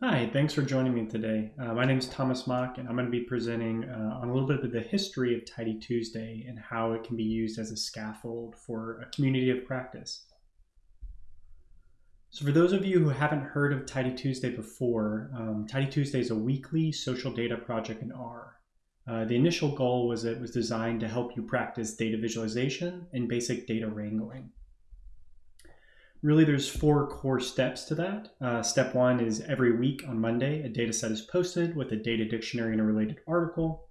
Hi, thanks for joining me today. Uh, my name is Thomas Mock, and I'm going to be presenting uh, on a little bit of the history of Tidy Tuesday and how it can be used as a scaffold for a community of practice. So for those of you who haven't heard of Tidy Tuesday before, um, Tidy Tuesday is a weekly social data project in R. Uh, the initial goal was it was designed to help you practice data visualization and basic data wrangling really there's four core steps to that. Uh, step one is every week on Monday, a data set is posted with a data dictionary and a related article.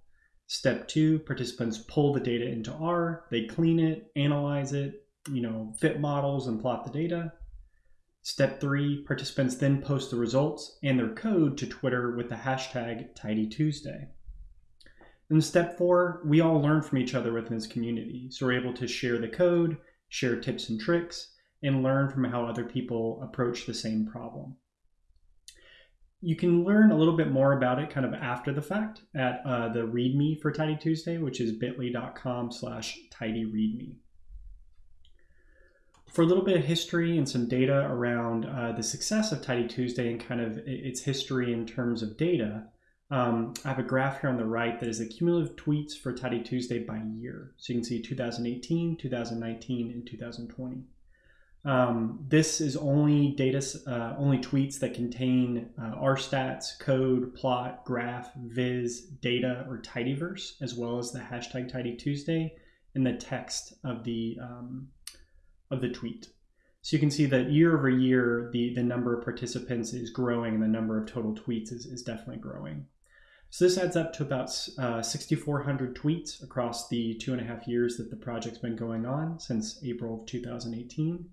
Step two, participants pull the data into R, they clean it, analyze it, you know, fit models and plot the data. Step three, participants then post the results and their code to Twitter with the hashtag TidyTuesday. And step four, we all learn from each other within this community. So we're able to share the code, share tips and tricks, and learn from how other people approach the same problem. You can learn a little bit more about it kind of after the fact at uh, the README for Tidy Tuesday, which is bit.ly.com slash tidyreadme. For a little bit of history and some data around uh, the success of Tidy Tuesday and kind of its history in terms of data, um, I have a graph here on the right that is the cumulative tweets for Tidy Tuesday by year. So you can see 2018, 2019, and 2020. Um, this is only data, uh, only tweets that contain uh, rstats, code, plot, graph, viz, data, or tidyverse, as well as the hashtag TidyTuesday and the text of the um, of the tweet. So you can see that year over year, the, the number of participants is growing and the number of total tweets is, is definitely growing. So this adds up to about uh, 6,400 tweets across the two and a half years that the project's been going on since April of 2018.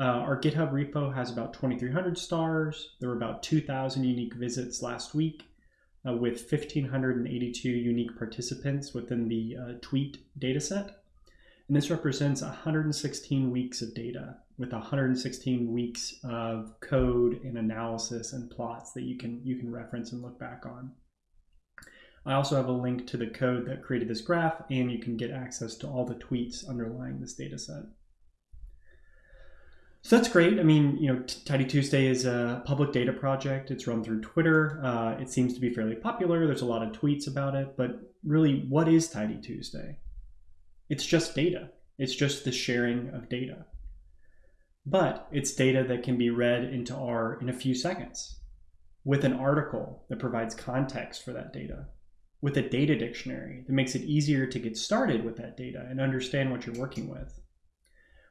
Uh, our GitHub repo has about 2,300 stars. There were about 2,000 unique visits last week uh, with 1,582 unique participants within the uh, tweet dataset. And this represents 116 weeks of data with 116 weeks of code and analysis and plots that you can, you can reference and look back on. I also have a link to the code that created this graph, and you can get access to all the tweets underlying this dataset. So that's great. I mean, you know, Tidy Tuesday is a public data project. It's run through Twitter. Uh, it seems to be fairly popular. There's a lot of tweets about it. But really, what is Tidy Tuesday? It's just data. It's just the sharing of data. But it's data that can be read into R in a few seconds with an article that provides context for that data, with a data dictionary that makes it easier to get started with that data and understand what you're working with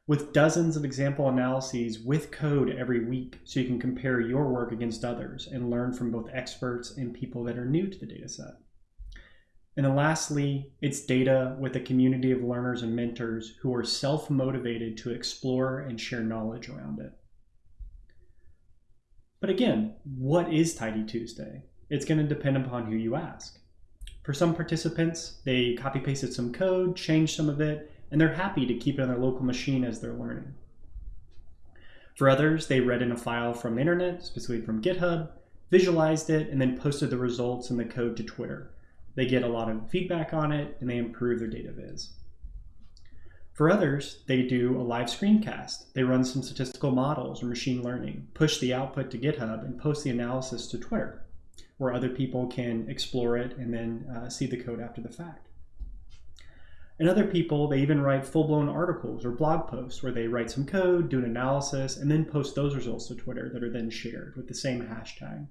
with dozens of example analyses with code every week so you can compare your work against others and learn from both experts and people that are new to the dataset. And then lastly, it's data with a community of learners and mentors who are self-motivated to explore and share knowledge around it. But again, what is Tidy Tuesday? It's going to depend upon who you ask. For some participants, they copy pasted some code, changed some of it, and they're happy to keep it on their local machine as they're learning. For others, they read in a file from the internet, specifically from GitHub, visualized it, and then posted the results and the code to Twitter. They get a lot of feedback on it, and they improve their data viz. For others, they do a live screencast. They run some statistical models or machine learning, push the output to GitHub, and post the analysis to Twitter, where other people can explore it and then uh, see the code after the fact. And other people, they even write full-blown articles or blog posts where they write some code, do an analysis, and then post those results to Twitter that are then shared with the same hashtag.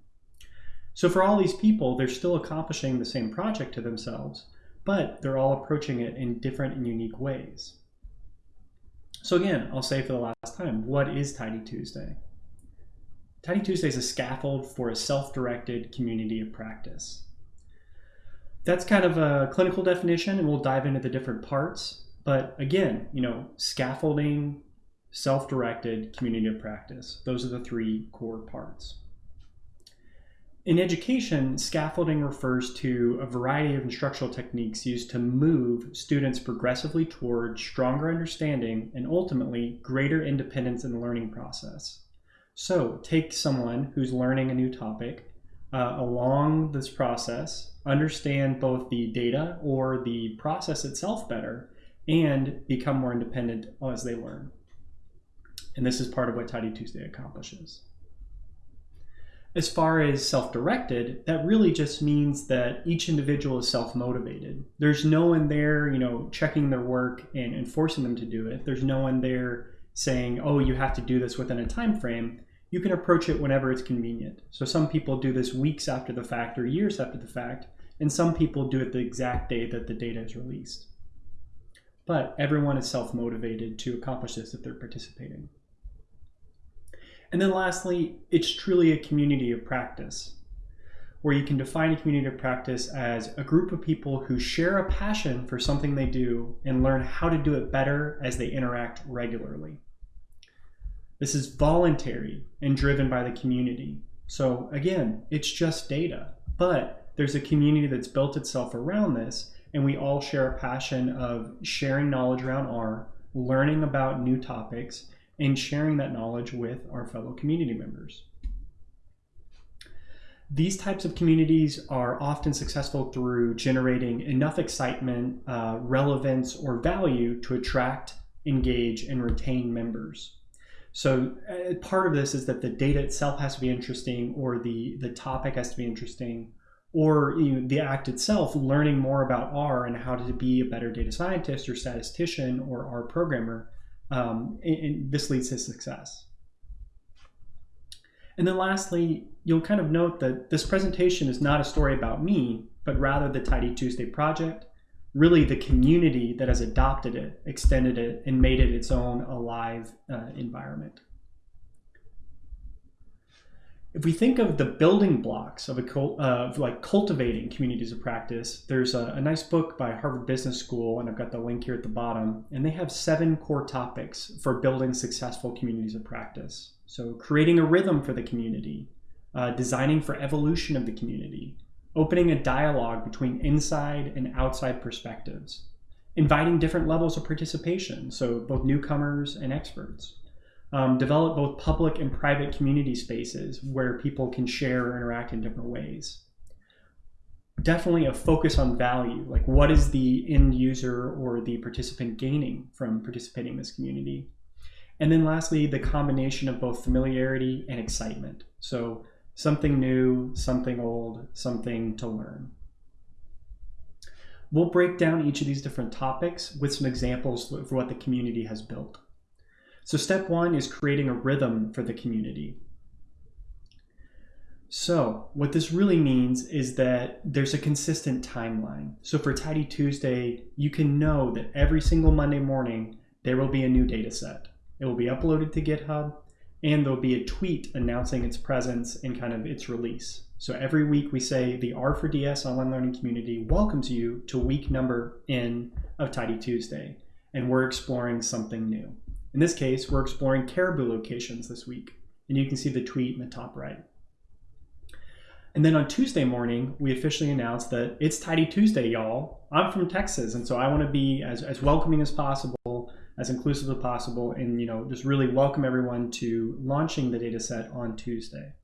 So for all these people, they're still accomplishing the same project to themselves, but they're all approaching it in different and unique ways. So again, I'll say for the last time, what is Tidy Tuesday? Tidy Tuesday is a scaffold for a self-directed community of practice that's kind of a clinical definition, and we'll dive into the different parts. But again, you know, scaffolding, self-directed, community of practice. Those are the three core parts. In education, scaffolding refers to a variety of instructional techniques used to move students progressively toward stronger understanding and ultimately greater independence in the learning process. So take someone who's learning a new topic uh, along this process, understand both the data or the process itself better, and become more independent as they learn. And this is part of what Tidy Tuesday accomplishes. As far as self-directed, that really just means that each individual is self-motivated. There's no one there, you know, checking their work and, and forcing them to do it. There's no one there saying, "Oh, you have to do this within a time frame." You can approach it whenever it's convenient. So some people do this weeks after the fact or years after the fact, and some people do it the exact day that the data is released. But everyone is self-motivated to accomplish this if they're participating. And then lastly, it's truly a community of practice, where you can define a community of practice as a group of people who share a passion for something they do and learn how to do it better as they interact regularly. This is voluntary and driven by the community. So again, it's just data, but there's a community that's built itself around this and we all share a passion of sharing knowledge around R, learning about new topics, and sharing that knowledge with our fellow community members. These types of communities are often successful through generating enough excitement, uh, relevance, or value to attract, engage, and retain members. So uh, part of this is that the data itself has to be interesting or the, the topic has to be interesting or you know, the act itself, learning more about R and how to be a better data scientist or statistician or R programmer, um, and, and this leads to success. And then lastly, you'll kind of note that this presentation is not a story about me, but rather the Tidy Tuesday project, really the community that has adopted it, extended it, and made it its own alive uh, environment. If we think of the building blocks of a uh, like cultivating communities of practice, there's a, a nice book by Harvard Business School, and I've got the link here at the bottom, and they have seven core topics for building successful communities of practice. So creating a rhythm for the community, uh, designing for evolution of the community, opening a dialogue between inside and outside perspectives, inviting different levels of participation, so both newcomers and experts, um, develop both public and private community spaces where people can share or interact in different ways. Definitely a focus on value, like what is the end user or the participant gaining from participating in this community? And then lastly, the combination of both familiarity and excitement. So something new, something old, something to learn. We'll break down each of these different topics with some examples for what the community has built. So step one is creating a rhythm for the community. So what this really means is that there's a consistent timeline. So for Tidy Tuesday, you can know that every single Monday morning, there will be a new data set. It will be uploaded to GitHub and there'll be a tweet announcing its presence and kind of its release. So every week we say the R4DS online learning community welcomes you to week number N of Tidy Tuesday, and we're exploring something new. In this case, we're exploring caribou locations this week, and you can see the tweet in the top right. And then on Tuesday morning, we officially announced that it's Tidy Tuesday, y'all. I'm from Texas, and so I want to be as, as welcoming as possible, as inclusive as possible, and you know, just really welcome everyone to launching the data set on Tuesday.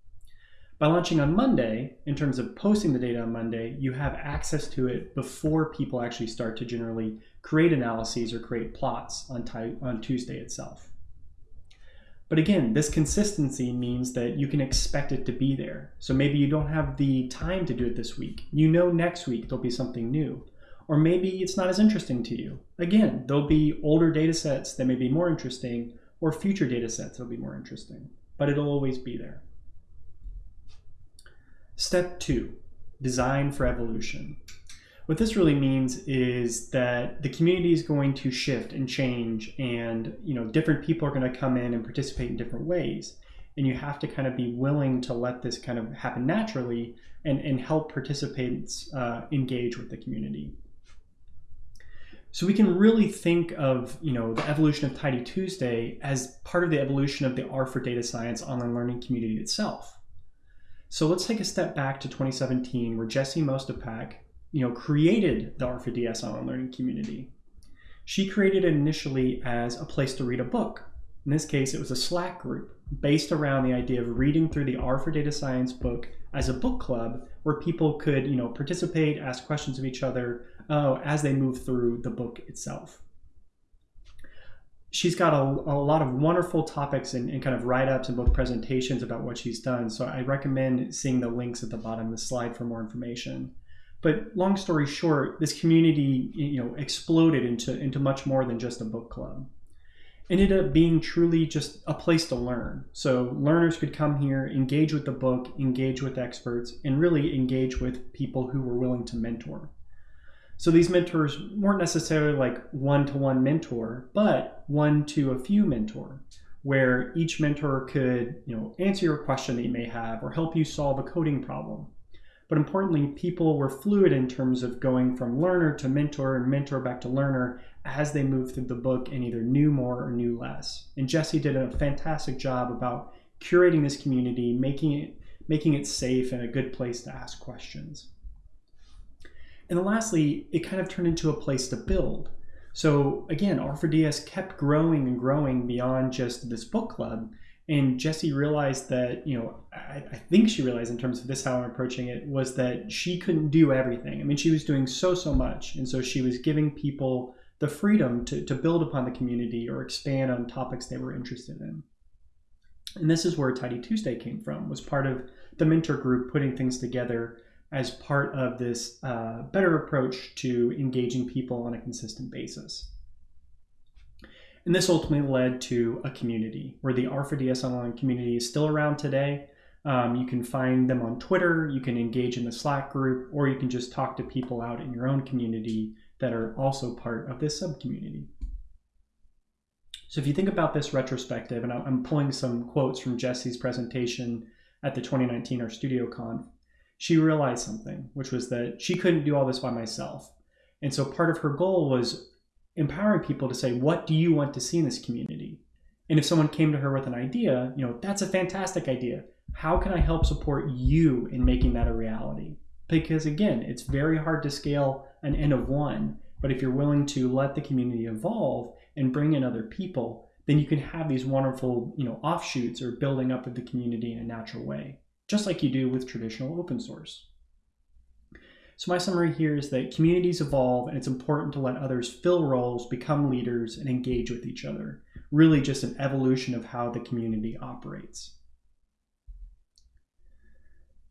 By launching on Monday, in terms of posting the data on Monday, you have access to it before people actually start to generally create analyses or create plots on, on Tuesday itself. But again, this consistency means that you can expect it to be there. So maybe you don't have the time to do it this week. You know next week there'll be something new. Or maybe it's not as interesting to you. Again, there'll be older data sets that may be more interesting or future data sets that'll be more interesting. But it'll always be there. Step two, design for evolution. What this really means is that the community is going to shift and change and you know different people are going to come in and participate in different ways and you have to kind of be willing to let this kind of happen naturally and, and help participants uh, engage with the community. So we can really think of you know the evolution of Tidy Tuesday as part of the evolution of the R for Data Science online learning community itself. So let's take a step back to 2017 where Jesse Mostipak you know, created the R4DS online learning community. She created it initially as a place to read a book. In this case, it was a Slack group based around the idea of reading through the R for Data Science book as a book club where people could, you know, participate, ask questions of each other uh, as they move through the book itself. she's got a, a lot of wonderful topics and, and kind of write-ups and both presentations about what she's done. So I recommend seeing the links at the bottom of the slide for more information. But long story short, this community you know exploded into into much more than just a book club. Ended up being truly just a place to learn. So learners could come here, engage with the book, engage with experts, and really engage with people who were willing to mentor. So these mentors weren't necessarily like one to one mentor, but one to a few mentor, where each mentor could, you know, answer your question that you may have or help you solve a coding problem. But importantly, people were fluid in terms of going from learner to mentor and mentor back to learner as they moved through the book and either knew more or knew less. And Jesse did a fantastic job about curating this community, making it making it safe and a good place to ask questions. And then lastly, it kind of turned into a place to build. So again, R4DS kept growing and growing beyond just this book club. And Jesse realized that, you know, I, I, think she realized in terms of this how I'm approaching it was that she couldn't do everything. I mean, she was doing so, so much. And so she was giving people the freedom to, to build upon the community or expand on topics they were interested in. And this is where Tidy Tuesday came from, was part of the mentor group putting things together as part of this uh, better approach to engaging people on a consistent basis. And this ultimately led to a community where the R4DS Online community is still around today. Um, you can find them on Twitter, you can engage in the Slack group, or you can just talk to people out in your own community that are also part of this subcommunity. So if you think about this retrospective, and I'm pulling some quotes from Jesse's presentation at the 2019 RStudioConf, she realized something, which was that she couldn't do all this by myself. And so part of her goal was empowering people to say, what do you want to see in this community? And if someone came to her with an idea, you know, that's a fantastic idea. How can I help support you in making that a reality? Because again, it's very hard to scale an N of one, but if you're willing to let the community evolve and bring in other people, then you can have these wonderful, you know, offshoots or building up of the community in a natural way just like you do with traditional open source. So my summary here is that communities evolve and it's important to let others fill roles, become leaders, and engage with each other. Really just an evolution of how the community operates.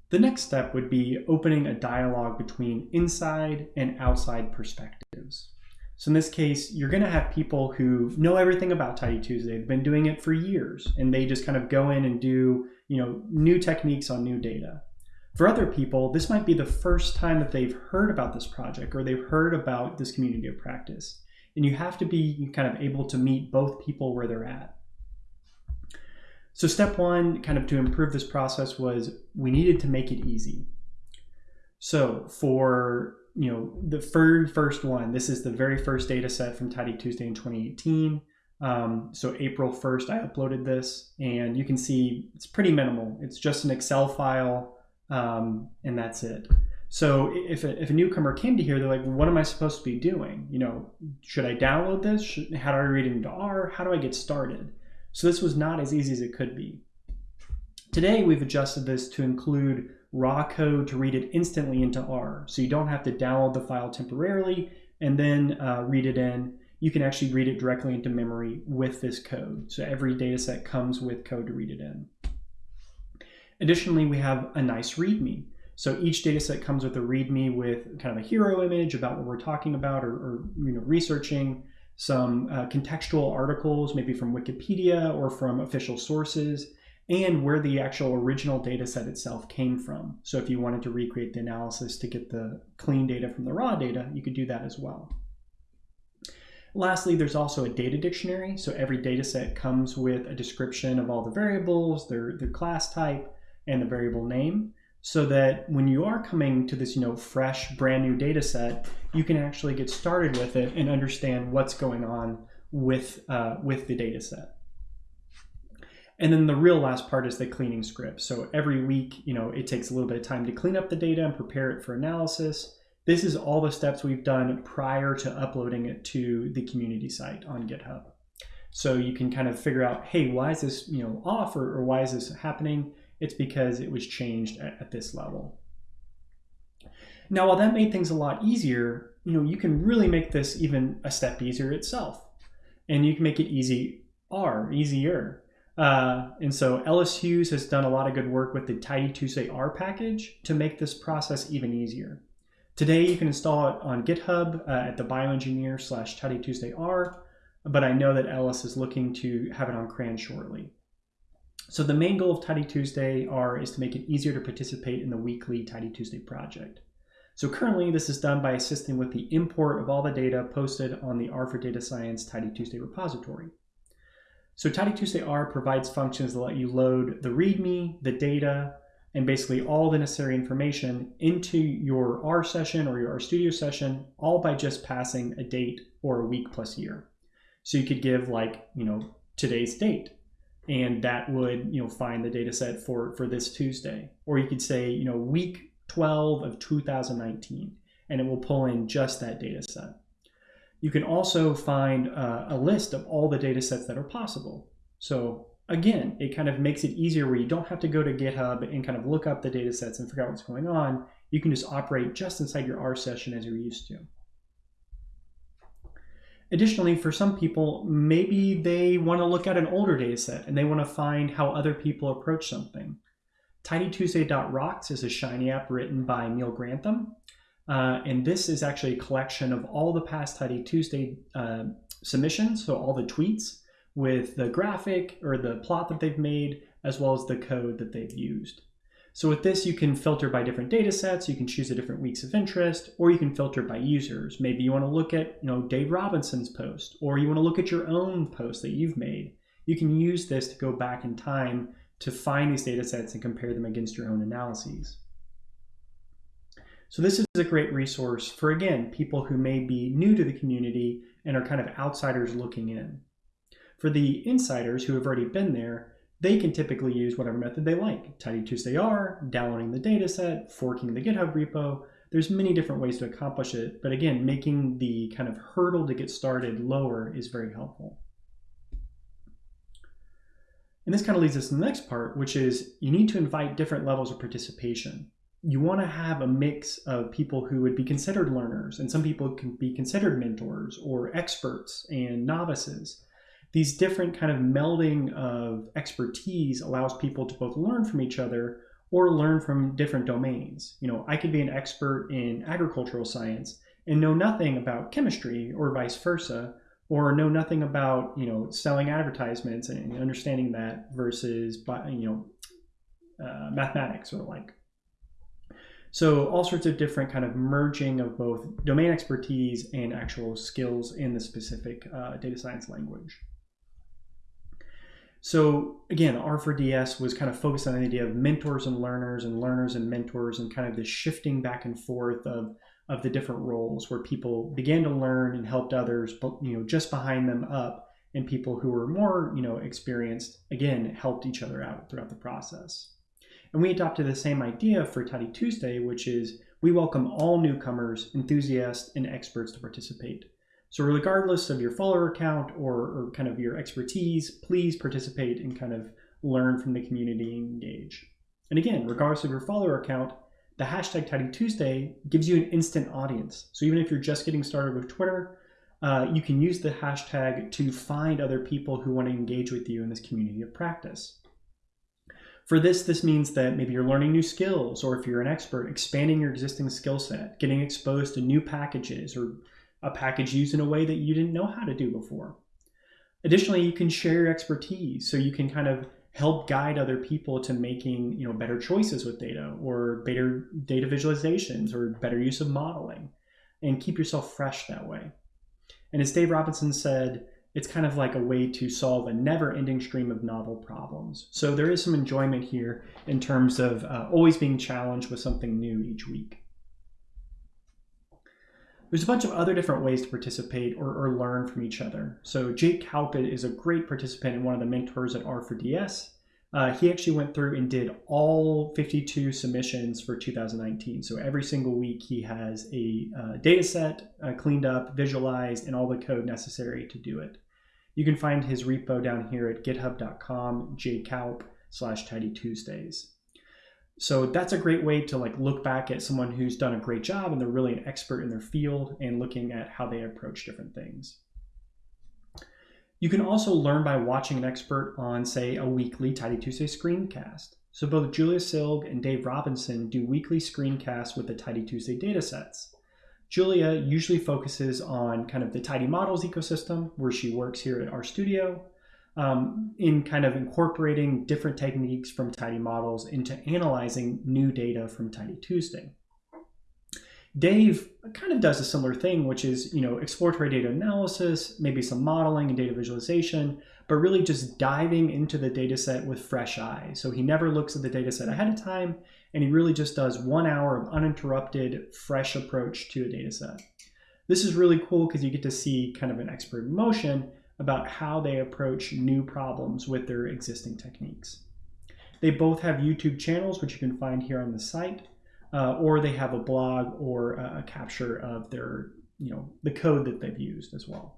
The next step would be opening a dialogue between inside and outside perspectives. So in this case, you're going to have people who know everything about Tidy Tuesday. They've been doing it for years, and they just kind of go in and do you know, new techniques on new data. For other people, this might be the first time that they've heard about this project or they've heard about this community of practice. And you have to be kind of able to meet both people where they're at. So step one, kind of to improve this process was we needed to make it easy. So for you know the very first one, this is the very first data set from Tidy Tuesday in 2018. Um, so April 1st, I uploaded this and you can see it's pretty minimal. It's just an Excel file um, and that's it. So if a, if a newcomer came to here, they're like, what am I supposed to be doing? You know, should I download this? Should, how do I read it into R? How do I get started? So this was not as easy as it could be. Today, we've adjusted this to include raw code to read it instantly into R. So you don't have to download the file temporarily and then uh, read it in you can actually read it directly into memory with this code. So every data set comes with code to read it in. Additionally, we have a nice README. So each data set comes with a README with kind of a hero image about what we're talking about or, or you know, researching, some uh, contextual articles, maybe from Wikipedia or from official sources, and where the actual original data set itself came from. So if you wanted to recreate the analysis to get the clean data from the raw data, you could do that as well. Lastly, there's also a data dictionary. So every data set comes with a description of all the variables, their, their class type, and the variable name so that when you are coming to this you know fresh brand new data set you can actually get started with it and understand what's going on with uh, with the data set and then the real last part is the cleaning script so every week you know it takes a little bit of time to clean up the data and prepare it for analysis this is all the steps we've done prior to uploading it to the community site on GitHub. So you can kind of figure out, hey, why is this you know off or, or why is this happening? It's because it was changed at, at this level. Now, while that made things a lot easier, you know, you can really make this even a step easier itself. and you can make it easy R, easier. Uh, and so Ellis Hughes has done a lot of good work with the Tidy Tuesday R package to make this process even easier. Today you can install it on GitHub uh, at the bioengineer slash Tidy Tuesday R, but I know that Ellis is looking to have it on CRAN shortly. So the main goal of Tidy Tuesday R is to make it easier to participate in the weekly Tidy Tuesday project. So currently this is done by assisting with the import of all the data posted on the R for Data Science Tidy Tuesday repository. So Tidy Tuesday R provides functions that let you load the README, the data, and basically all the necessary information into your R session or your RStudio session, all by just passing a date or a week plus year. So you could give like, you know, today's date, and that would, you know, find the data set for, for this Tuesday. Or you could say, you know, week 12 of 2019, and it will pull in just that data set. You can also find uh, a list of all the data sets that are possible. So again, it kind of makes it easier where you don't have to go to GitHub and kind of look up the data sets and figure out what's going on. You can just operate just inside your R session as you're used to. Additionally, for some people, maybe they want to look at an older data set and they want to find how other people approach something. TidyTuesday.rocks is a Shiny app written by Neil Grantham. Uh, and this is actually a collection of all the past Tidy Tuesday uh, submissions, so all the tweets with the graphic or the plot that they've made, as well as the code that they've used. So with this, you can filter by different data sets, you can choose the different weeks of interest, or you can filter by users. Maybe you want to look at you know, Dave Robinson's post, or you want to look at your own post that you've made. You can use this to go back in time to find these data sets and compare them against your own analyses. So this is a great resource for, again, people who may be new to the community and are kind of outsiders looking in. For the insiders who have already been there, they can typically use whatever method they like. Tidy Tuesday R, downloading the dataset, forking the GitHub repo. There's many different ways to accomplish it, but again, making the kind of hurdle to get started lower is very helpful. And this kind of leads us to the next part, which is you need to invite different levels of participation you want to have a mix of people who would be considered learners, and some people can be considered mentors or experts and novices. These different kind of melding of expertise allows people to both learn from each other or learn from different domains. You know, I could be an expert in agricultural science and know nothing about chemistry or vice versa, or know nothing about, you know, selling advertisements and understanding that versus, you know, uh, mathematics or like so all sorts of different kind of merging of both domain expertise and actual skills in the specific uh, data science language. So again, R4DS was kind of focused on the idea of mentors and learners and learners and mentors and kind of this shifting back and forth of, of the different roles where people began to learn and helped others, but you know, just behind them up and people who were more, you know, experienced, again, helped each other out throughout the process. And we adopted the same idea for Tidy Tuesday, which is we welcome all newcomers, enthusiasts, and experts to participate. So regardless of your follower count or, or kind of your expertise, please participate and kind of learn from the community and engage. And again, regardless of your follower count, the hashtag Tidy Tuesday gives you an instant audience. So even if you're just getting started with Twitter, uh, you can use the hashtag to find other people who want to engage with you in this community of practice. For this, this means that maybe you're learning new skills, or if you're an expert, expanding your existing skill set, getting exposed to new packages, or a package used in a way that you didn't know how to do before. Additionally, you can share your expertise, so you can kind of help guide other people to making you know better choices with data, or better data visualizations, or better use of modeling, and keep yourself fresh that way. And as Dave Robinson said, it's kind of like a way to solve a never ending stream of novel problems. So there is some enjoyment here in terms of uh, always being challenged with something new each week. There's a bunch of other different ways to participate or, or learn from each other. So Jake Kaupp is a great participant and one of the mentors at R4DS. Uh, he actually went through and did all 52 submissions for 2019. So every single week he has a uh, data set uh, cleaned up, visualized, and all the code necessary to do it. You can find his repo down here at github.com jkaupp slash tidy Tuesdays. So that's a great way to like look back at someone who's done a great job and they're really an expert in their field and looking at how they approach different things. You can also learn by watching an expert on, say, a weekly Tidy Tuesday screencast. So both Julia Silge and Dave Robinson do weekly screencasts with the Tidy Tuesday datasets. Julia usually focuses on kind of the Tidy Models ecosystem, where she works here at RStudio, um, in kind of incorporating different techniques from Tidy Models into analyzing new data from Tidy Tuesday. Dave kind of does a similar thing, which is, you know, exploratory data analysis, maybe some modeling and data visualization, but really just diving into the data set with fresh eyes. So he never looks at the data set ahead of time, and he really just does one hour of uninterrupted, fresh approach to a data set. This is really cool because you get to see kind of an expert in motion about how they approach new problems with their existing techniques. They both have YouTube channels, which you can find here on the site uh, or they have a blog or a capture of their, you know, the code that they've used as well.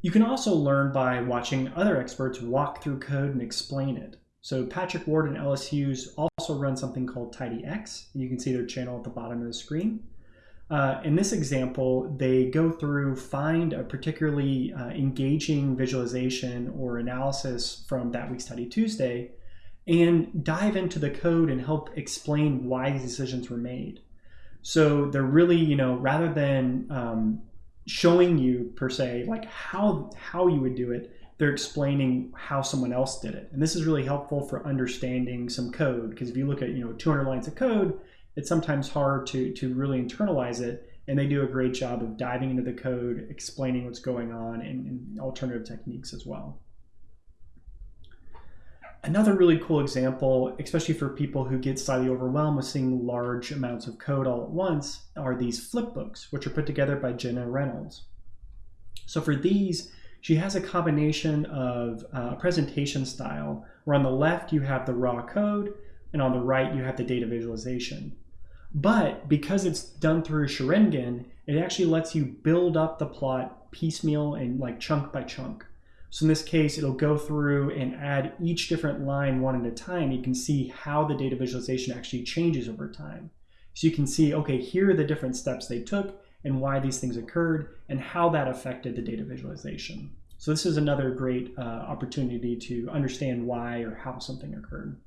You can also learn by watching other experts walk through code and explain it. So Patrick Ward and Ellis Hughes also run something called TidyX. You can see their channel at the bottom of the screen. Uh, in this example, they go through, find a particularly uh, engaging visualization or analysis from that week's Tidy Tuesday, and dive into the code and help explain why these decisions were made. So they're really, you know, rather than um, showing you per se like how how you would do it, they're explaining how someone else did it. And this is really helpful for understanding some code because if you look at you know 200 lines of code, it's sometimes hard to to really internalize it. And they do a great job of diving into the code, explaining what's going on, and, and alternative techniques as well. Another really cool example, especially for people who get slightly overwhelmed with seeing large amounts of code all at once, are these flip books, which are put together by Gina Reynolds. So for these, she has a combination of uh, presentation style, where on the left you have the raw code, and on the right you have the data visualization. But because it's done through Xaringan, it actually lets you build up the plot piecemeal and like chunk by chunk. So in this case, it'll go through and add each different line one at a time. You can see how the data visualization actually changes over time. So you can see, okay, here are the different steps they took and why these things occurred and how that affected the data visualization. So this is another great uh, opportunity to understand why or how something occurred.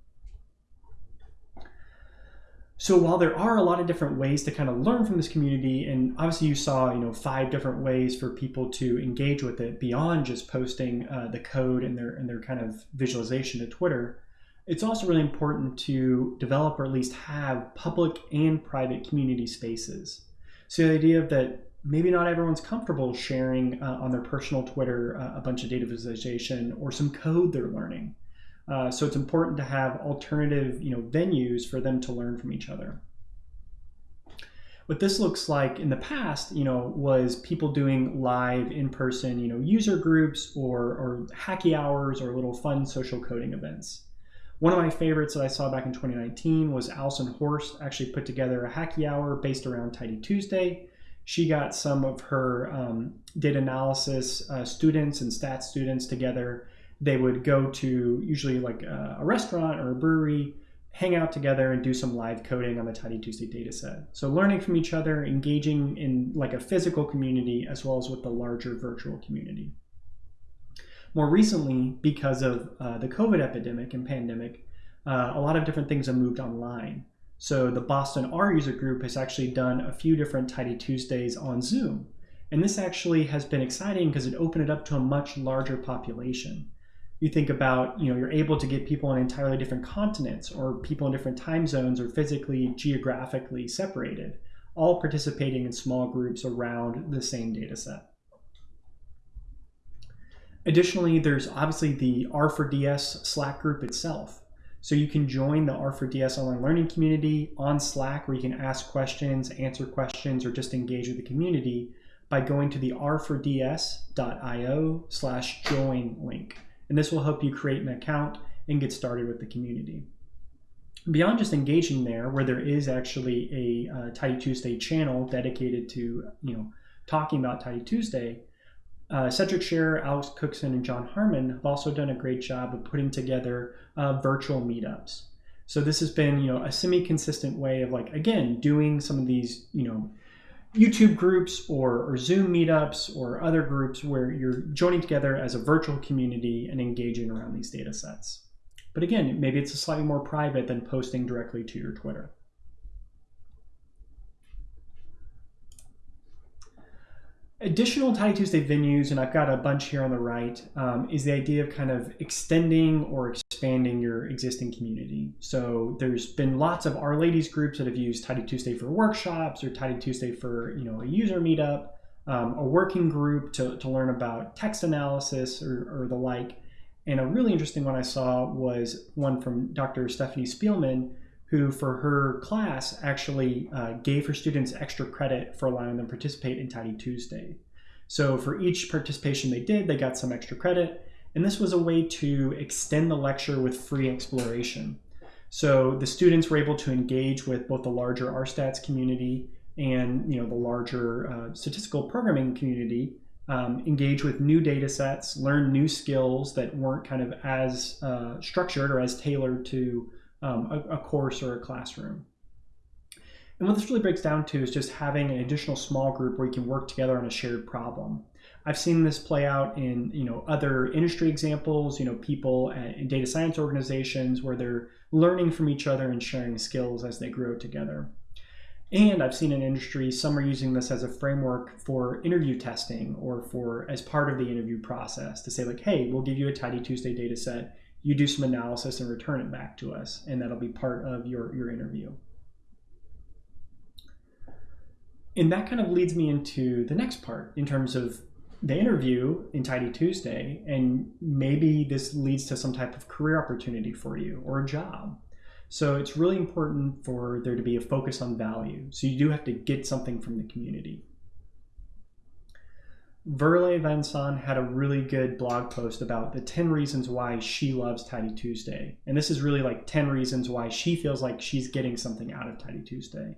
So while there are a lot of different ways to kind of learn from this community, and obviously you saw you know five different ways for people to engage with it beyond just posting uh, the code and their and their kind of visualization to Twitter, it's also really important to develop or at least have public and private community spaces. So the idea of that maybe not everyone's comfortable sharing uh, on their personal Twitter uh, a bunch of data visualization or some code they're learning. Uh, so it's important to have alternative you know, venues for them to learn from each other. What this looks like in the past, you know, was people doing live in-person, you know, user groups or, or hacky hours or little fun social coding events. One of my favorites that I saw back in 2019 was Alison Horst actually put together a hacky hour based around Tidy Tuesday. She got some of her um, data analysis uh, students and stats students together they would go to usually like a, a restaurant or a brewery, hang out together and do some live coding on the Tidy Tuesday dataset. So learning from each other, engaging in like a physical community as well as with the larger virtual community. More recently, because of uh, the COVID epidemic and pandemic, uh, a lot of different things have moved online. So the Boston R user group has actually done a few different Tidy Tuesdays on Zoom. And this actually has been exciting because it opened it up to a much larger population you think about, you know, you're able to get people on entirely different continents or people in different time zones or physically, geographically separated, all participating in small groups around the same data set. Additionally, there's obviously the R4DS Slack group itself. So you can join the R4DS online learning community on Slack where you can ask questions, answer questions, or just engage with the community by going to the r4ds.io slash join link and this will help you create an account and get started with the community. Beyond just engaging there, where there is actually a uh, Tidy Tuesday channel dedicated to you know talking about Tidy Tuesday, uh, Cedric Scherer, Alex Cookson, and Jon Harmon have also done a great job of putting together uh, virtual meetups. So this has been you know a semi-consistent way of like again doing some of these you know YouTube groups or, or Zoom meetups or other groups where you're joining together as a virtual community and engaging around these data sets. But again, maybe it's a slightly more private than posting directly to your Twitter. Additional Tidy Tuesday venues, and I've got a bunch here on the right, um, is the idea of kind of extending or expanding your existing community. So there's been lots of R-Ladies groups that have used Tidy Tuesday for workshops or Tidy Tuesday for you know a user meetup, um, a working group to, to learn about text analysis or, or the like. And a really interesting one I saw was one from Dr. Stephanie Spielman, who for her class actually uh, gave her students extra credit for allowing them participate in Tidy Tuesday. So for each participation they did, they got some extra credit. And this was a way to extend the lecture with free exploration. So the students were able to engage with both the larger RStats community and you know the larger uh, statistical programming community, um, engage with new data sets, learn new skills that weren't kind of as uh, structured or as tailored to um, a, a course or a classroom. And what this really breaks down to is just having an additional small group where you can work together on a shared problem. I've seen this play out in you know other industry examples, you know people in data science organizations where they're learning from each other and sharing skills as they grow together. And I've seen in industry some are using this as a framework for interview testing or for as part of the interview process to say like, hey, we'll give you a Tidy Tuesday data set you do some analysis and return it back to us, and that'll be part of your, your interview. And that kind of leads me into the next part in terms of the interview in Tidy Tuesday, and maybe this leads to some type of career opportunity for you or a job. So it's really important for there to be a focus on value. So you do have to get something from the community. Verle Vanson had a really good blog post about the 10 reasons why she loves Tidy Tuesday. And this is really like 10 reasons why she feels like she's getting something out of Tidy Tuesday.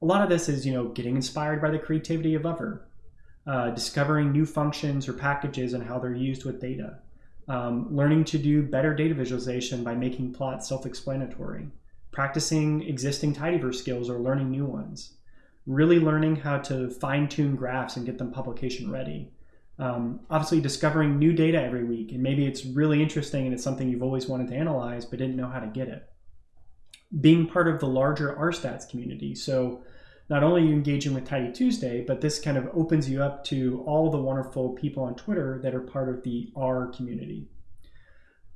A lot of this is, you know, getting inspired by the creativity of other, uh, discovering new functions or packages and how they're used with data, um, learning to do better data visualization by making plots self-explanatory, practicing existing Tidyverse skills or learning new ones, really learning how to fine tune graphs and get them publication ready. Um, obviously, discovering new data every week, and maybe it's really interesting and it's something you've always wanted to analyze but didn't know how to get it. Being part of the larger RStats community. So, not only are you engaging with Tidy Tuesday, but this kind of opens you up to all the wonderful people on Twitter that are part of the R community.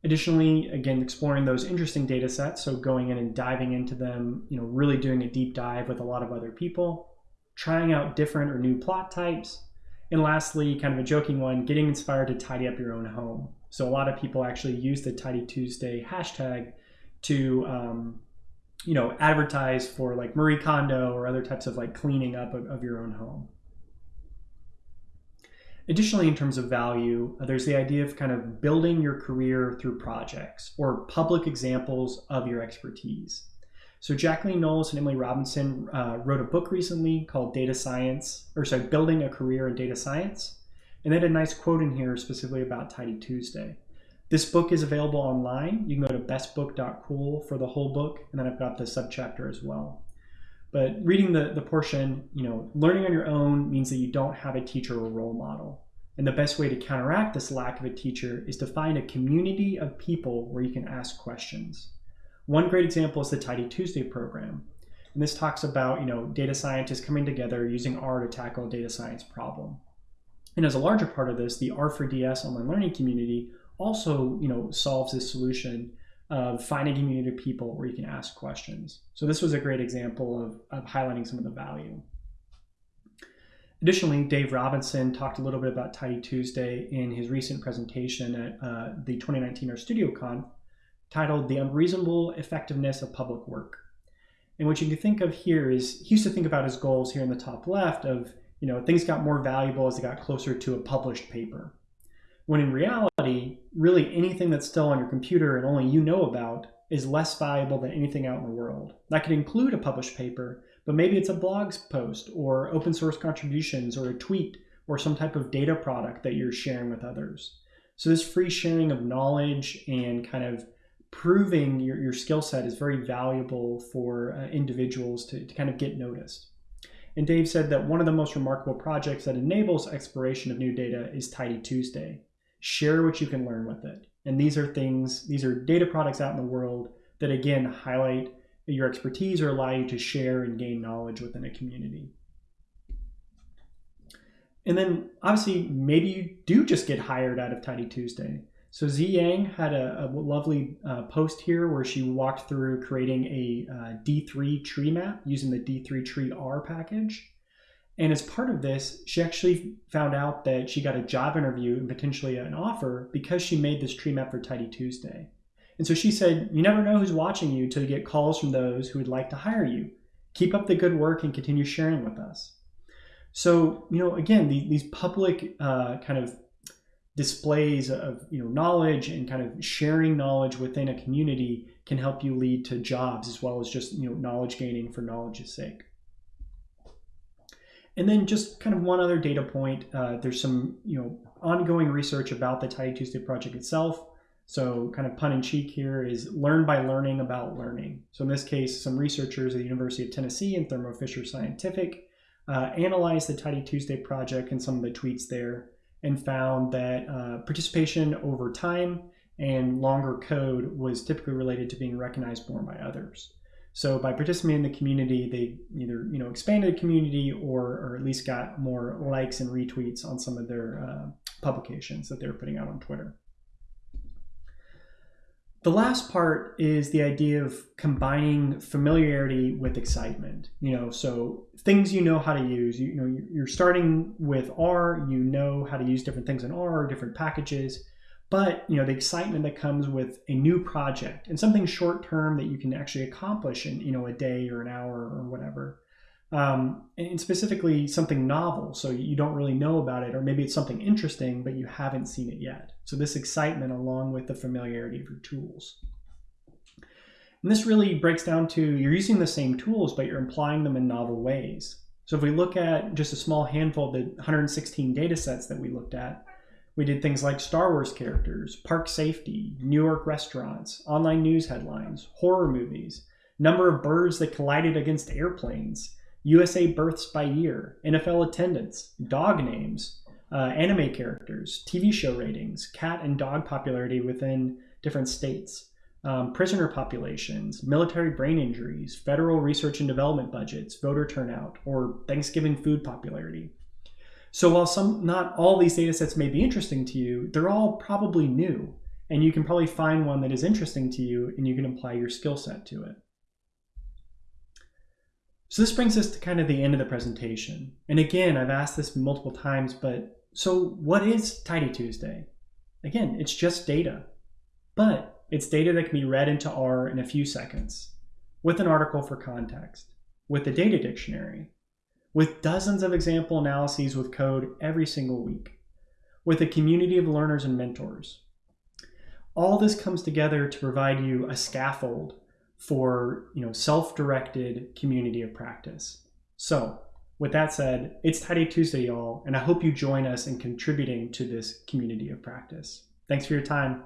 Additionally, again, exploring those interesting data sets, so going in and diving into them, you know, really doing a deep dive with a lot of other people, trying out different or new plot types, and lastly, kind of a joking one, getting inspired to tidy up your own home. So a lot of people actually use the Tidy Tuesday hashtag to, um, you know, advertise for like Marie Kondo or other types of like cleaning up of, of your own home. Additionally, in terms of value, uh, there's the idea of kind of building your career through projects or public examples of your expertise. So Jacqueline Nolis and Emily Robinson uh, wrote a book recently called Data Science, or sorry, Building a Career in Data Science. And they had a nice quote in here specifically about Tidy Tuesday. This book is available online. You can go to bestbook.cool for the whole book, and then I've got the subchapter as well. But reading the, the portion, you know, learning on your own means that you don't have a teacher or role model. And the best way to counteract this lack of a teacher is to find a community of people where you can ask questions. One great example is the Tidy Tuesday program. And this talks about, you know, data scientists coming together using R to tackle a data science problem. And as a larger part of this, the R4DS online learning community also, you know, solves this solution of finding community of people where you can ask questions. So this was a great example of, of highlighting some of the value. Additionally, Dave Robinson talked a little bit about Tidy Tuesday in his recent presentation at uh, the 2019 RStudioConf titled The Unreasonable Effectiveness of Public Work. And what you can think of here is he used to think about his goals here in the top left of, you know, things got more valuable as they got closer to a published paper. When in reality, really anything that's still on your computer and only you know about is less valuable than anything out in the world. That could include a published paper, but maybe it's a blog post or open source contributions or a tweet or some type of data product that you're sharing with others. So this free sharing of knowledge and kind of proving your, your skill set is very valuable for uh, individuals to, to kind of get noticed. And Dave said that one of the most remarkable projects that enables exploration of new data is Tidy Tuesday. Share what you can learn with it. And these are things, these are data products out in the world that again highlight your expertise or allow you to share and gain knowledge within a community. And then obviously, maybe you do just get hired out of Tidy Tuesday. So Zi Yang had a, a lovely uh, post here where she walked through creating a uh, D3 tree map using the D3 tree R package. And as part of this, she actually found out that she got a job interview and potentially an offer because she made this tree map for Tidy Tuesday. And so she said, You never know who's watching you until you get calls from those who would like to hire you. Keep up the good work and continue sharing with us. So, you know, again, the, these public uh, kind of displays of you know knowledge and kind of sharing knowledge within a community can help you lead to jobs as well as just you know knowledge gaining for knowledge's sake and then just kind of one other data point uh, there's some you know ongoing research about the tidy tuesday project itself so kind of pun in cheek here is learn by learning about learning so in this case some researchers at the university of tennessee and thermo fisher scientific uh, analyzed the tidy tuesday project and some of the tweets there and found that uh, participation over time and longer code was typically related to being recognized more by others. So by participating in the community, they either you know expanded the community or, or at least got more likes and retweets on some of their uh, publications that they were putting out on Twitter. The last part is the idea of combining familiarity with excitement. You know, so things you know how to use. You, you, know, you're starting with R. You know how to use different things in R, different packages. But you know the excitement that comes with a new project and something short term that you can actually accomplish in you know a day or an hour or whatever. Um, and specifically something novel so you don't really know about it or maybe it's something interesting but you haven't seen it yet. So this excitement along with the familiarity of your tools. And this really breaks down to you're using the same tools but you're applying them in novel ways. So if we look at just a small handful of the 116 data sets that we looked at we did things like Star Wars characters, park safety, New York restaurants, online news headlines, horror movies, number of birds that collided against airplanes, USA births by year, NFL attendance, dog names, uh, anime characters, TV show ratings, cat and dog popularity within different states, um, prisoner populations, military brain injuries, federal research and development budgets, voter turnout, or Thanksgiving food popularity. So while some, not all these data sets may be interesting to you, they're all probably new, and you can probably find one that is interesting to you, and you can apply your skill set to it. So this brings us to kind of the end of the presentation. And again, I've asked this multiple times, but so what is Tidy Tuesday? Again, it's just data, but it's data that can be read into R in a few seconds with an article for context, with a data dictionary, with dozens of example analyses with code every single week, with a community of learners and mentors. All this comes together to provide you a scaffold for you know self-directed community of practice. So with that said, it's Tidy Tuesday, y'all, and I hope you join us in contributing to this community of practice. Thanks for your time.